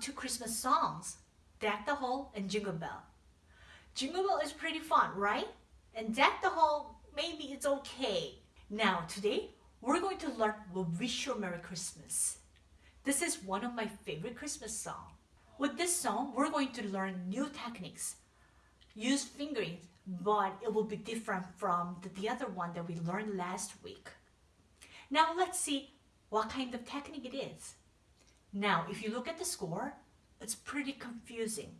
two Christmas songs? Deck the Hall and Jingle Bell. Jingle Bell is pretty fun, right? And Deck the Hall, maybe it's okay. Now, today, we're going to learn Wish You a Merry Christmas. This is one of my favorite Christmas songs. With this song, we're going to learn new techniques. Use fingering, but it will be different from the other one that we learned last week. Now let's see what kind of technique it is. Now, if you look at the score, it's pretty confusing.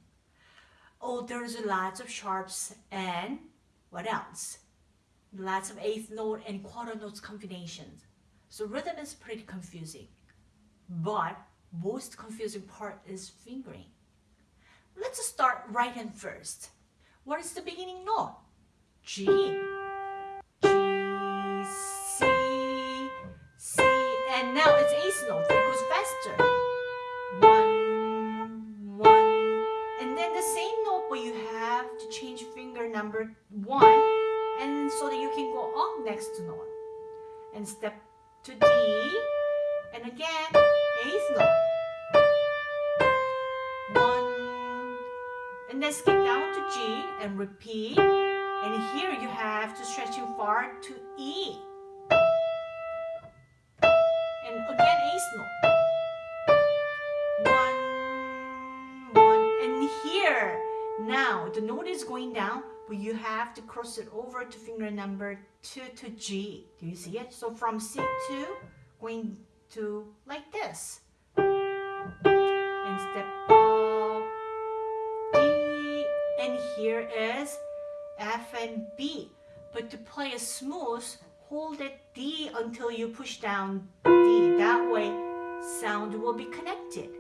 Oh, there's lots of sharps and what else? Lots of eighth note and quarter notes combinations. So rhythm is pretty confusing. But most confusing part is fingering. Let's start right hand first. What is the beginning note? G. G, C, C, and now it's eighth note. It goes faster. Number one, and so that you can go up next to note. And step to D, and again, eighth note. one And then skip down to G and repeat. And here you have to stretch your far to E. And again, A note. One, one. And here, now the note is going down, but you have to cross it over to finger number two to G. Do you see it? So from C2, going to like this. And step up, D, and here is F and B. But to play a smooth, hold it D until you push down D. That way, sound will be connected.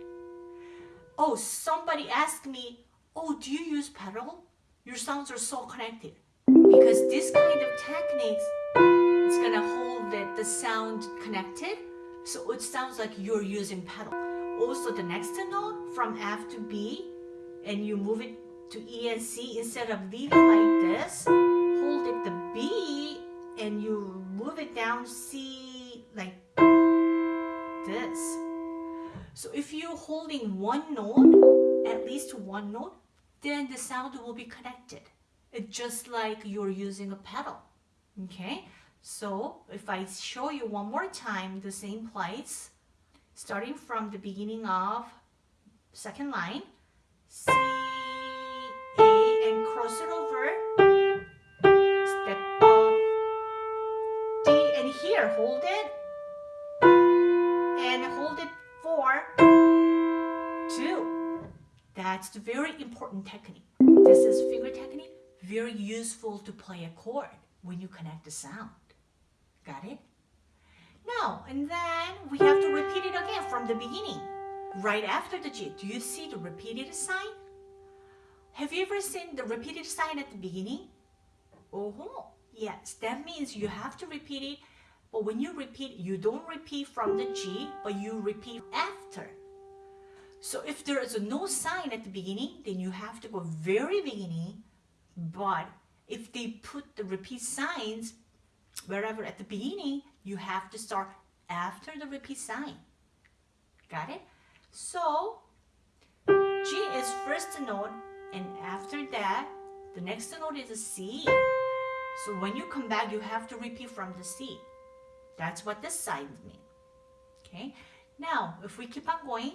Oh, somebody asked me, oh, do you use pedal? Your sounds are so connected. Because this kind of techniques, it's gonna hold it, the sound connected. So it sounds like you're using pedal. Also, the next note from F to B, and you move it to E and C instead of leaving like this hold it the B and you move it down C like this so if you're holding one note at least one note then the sound will be connected. It's just like you're using a pedal okay? So if I show you one more time the same place starting from the beginning of second line C, A, and cross it over, step up, D, and here, hold it, That's the very important technique. This is finger technique, very useful to play a chord when you connect the sound. Got it? Now, and then we have to repeat it again from the beginning. Right after the G, do you see the repeated sign? Have you ever seen the repeated sign at the beginning? Oh, yes, that means you have to repeat it. But when you repeat, you don't repeat from the G, but you repeat after. So if there is no sign at the beginning, then you have to go very beginning. But if they put the repeat signs wherever at the beginning, you have to start after the repeat sign. Got it? So G is first note and after that, the next note is a C. So when you come back, you have to repeat from the C. That's what this side means. Okay. Now, if we keep on going,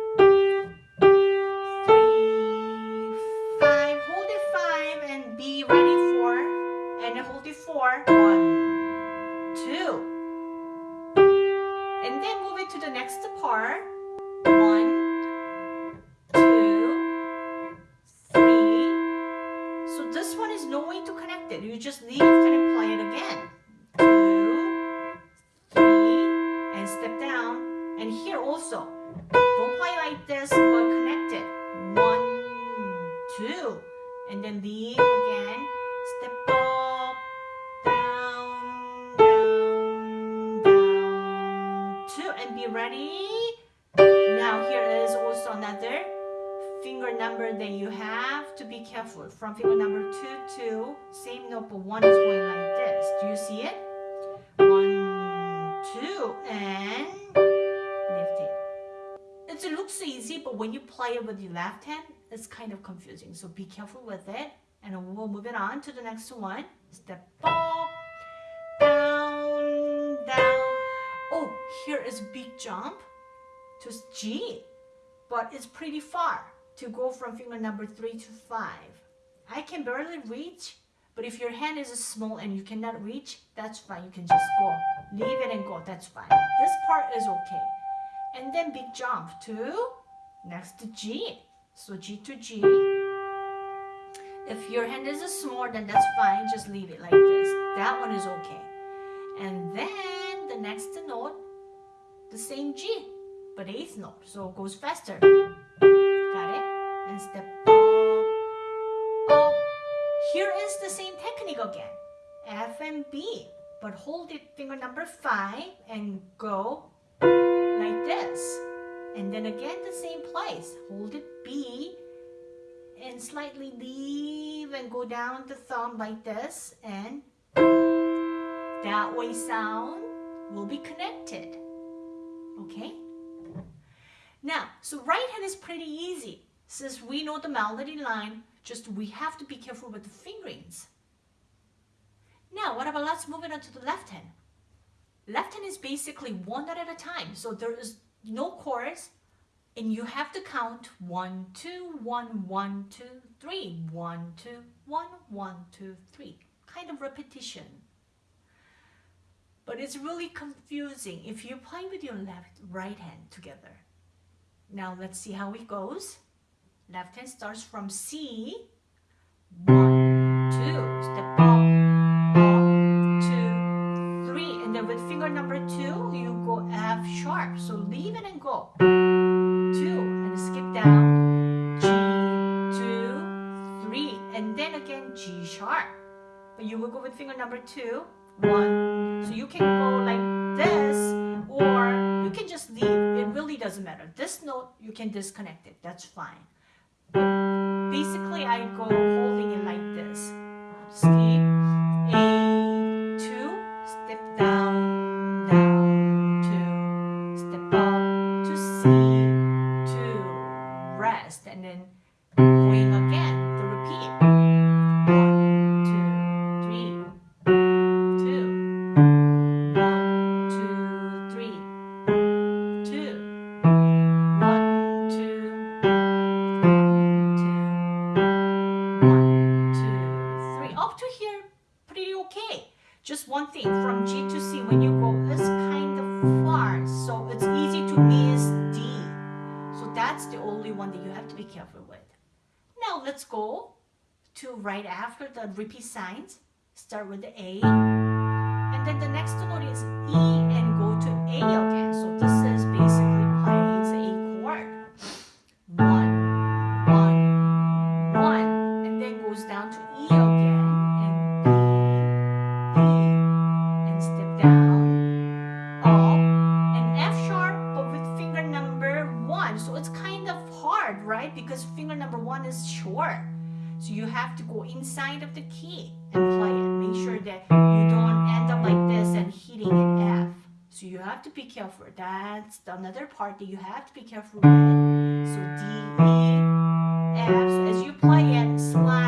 four. One, two. And then move it to the next part. One, two, three. So this one is no way to connect it. You just leave it and play it again. Two, three, and step down. And here also, don't play like this, but connected. One, two, and then leave again. Step up, ready. Now here is also another finger number that you have to be careful. From finger number two to same note, but one is going like this. Do you see it? One, two, and lift it. It looks easy, but when you play it with your left hand, it's kind of confusing. So be careful with it. And we'll move it on to the next one. Step up, here is big jump to G, but it's pretty far to go from finger number three to five. I can barely reach, but if your hand is small and you cannot reach, that's fine. You can just go. Leave it and go. That's fine. This part is okay. And then big jump to next to G. So G to G. If your hand is small, then that's fine. Just leave it like this. That one is okay. And then the next note, the same G, but eighth note. So it goes faster. Got it? And step up, up. Here is the same technique again. F and B. But hold it finger number five and go like this. And then again the same place. Hold it B and slightly leave and go down the thumb like this and that way sound will be connected. Okay? Now, so right hand is pretty easy. Since we know the melody line, just we have to be careful with the fingerings. Now, what about let's move it on to the left hand. Left hand is basically one note at a time. So there is no chords and you have to count one, two, one, one, two, three, one, two, one, one, two, three. Kind of repetition. But it's really confusing if you play with your left, right hand together. Now let's see how it goes. Left hand starts from C. One, two, step up, up, two, three. And then with finger number two, you go F sharp. So leave it and go. Two, and skip down. G, two, three. And then again G sharp. But you will go with finger number two. One. So you can go like this or you can just leave. It really doesn't matter. This note, you can disconnect it. That's fine. But basically, I go holding it like this. Skip. A, two, step down, down, two, step up to C, two, rest, and then to be careful with. Now let's go to right after the repeat signs. Start with the A. And then the next note is E and go to A again. One is short. So you have to go inside of the key and play it. Make sure that you don't end up like this and hitting an F. So you have to be careful. That's another part that you have to be careful with. So D, E, F. So as you play it, slide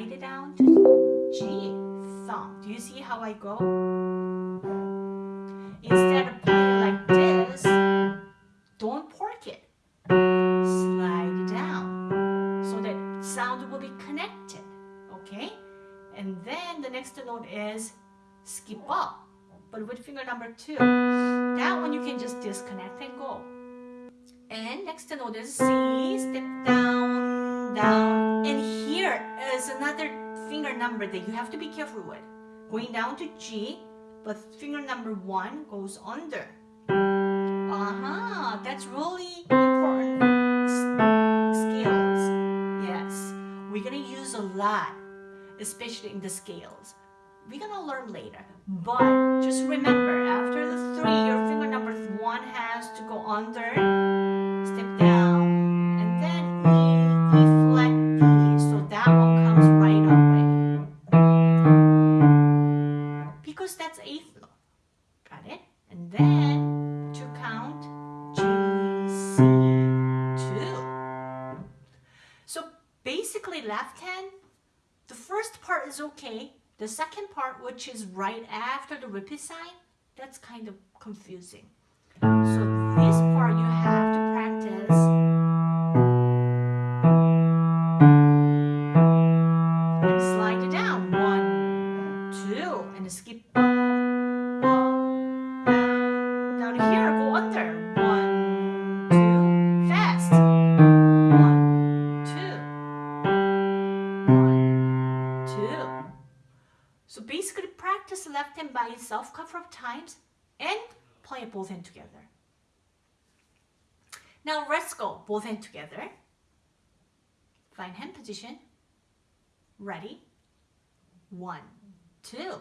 Slide it down to G. Thumb. Do you see how I go? Instead of playing like this, don't pork it. Slide it down so that sound will be connected. Okay? And then the next note is skip up, but with finger number two. That one you can just disconnect and go. And next note is C, step down, finger number that you have to be careful with. Going down to G, but finger number one goes under. Uh-huh, that's really important scales. Yes, we're gonna use a lot, especially in the scales. We're gonna learn later, but just remember, after the three, your finger number one has to go under, step down, That's eighth note, got it? And then, to count, G, C, two. So basically left hand, the first part is okay. The second part, which is right after the repeat sign, that's kind of confusing. So this part you have And skip down, here. Go under. One, two, fast. One, two, one, two. So basically practice left hand by itself a couple of times and play both hand together. Now let's go both hand together. Find hand position. Ready? One, two.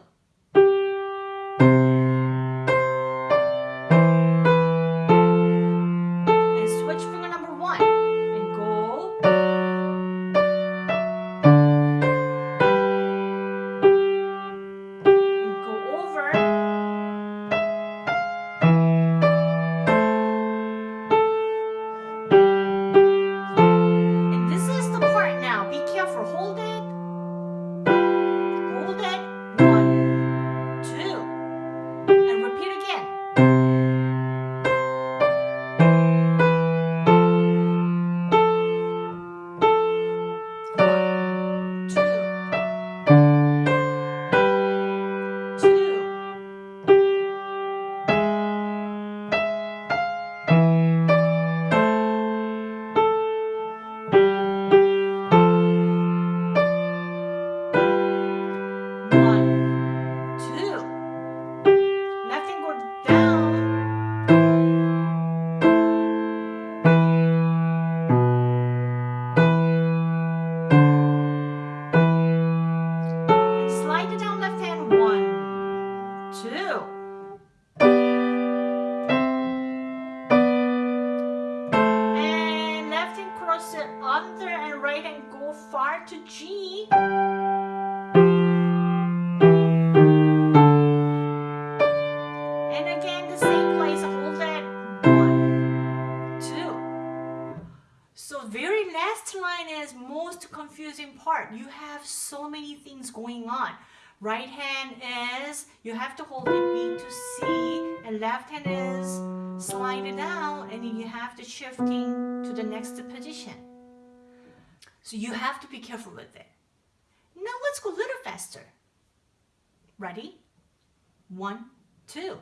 Is most confusing part. You have so many things going on. Right hand is, you have to hold it B to C, and left hand is slide it down, and you have to shifting to the next position. So you have to be careful with it. Now let's go a little faster. Ready? One, two.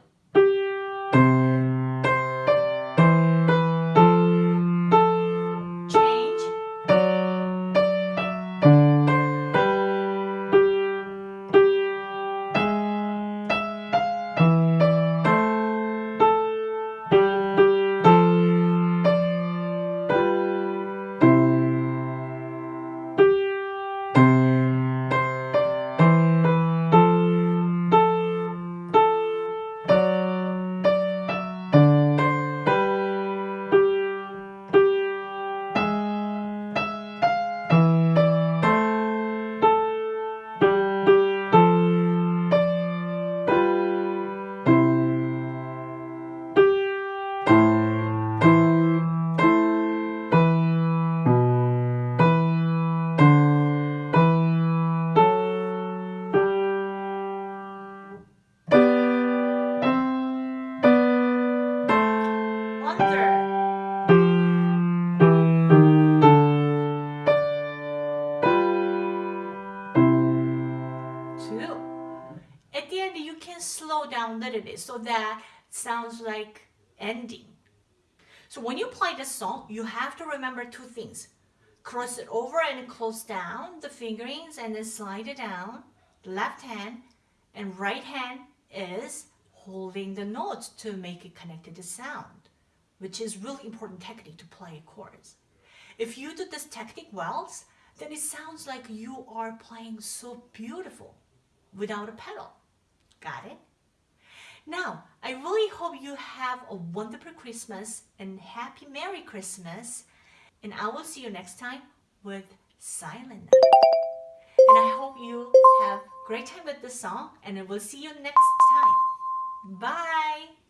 A so that sounds like ending. So when you play this song, you have to remember two things. cross it over and close down the fingerings and then slide it down. The left hand and right hand is holding the notes to make it connected to sound, which is really important technique to play chords. If you do this technique well, then it sounds like you are playing so beautiful without a pedal. Got it? Now, I really hope you have a wonderful Christmas and happy Merry Christmas. And I will see you next time with Silent Night. And I hope you have great time with the song and I will see you next time. Bye!